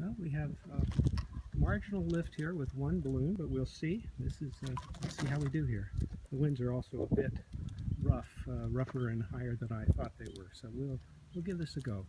Well, we have a marginal lift here with one balloon, but we'll see. This is, uh, let's see how we do here. The winds are also a bit rough, uh, rougher and higher than I thought they were, so we'll, we'll give this a go.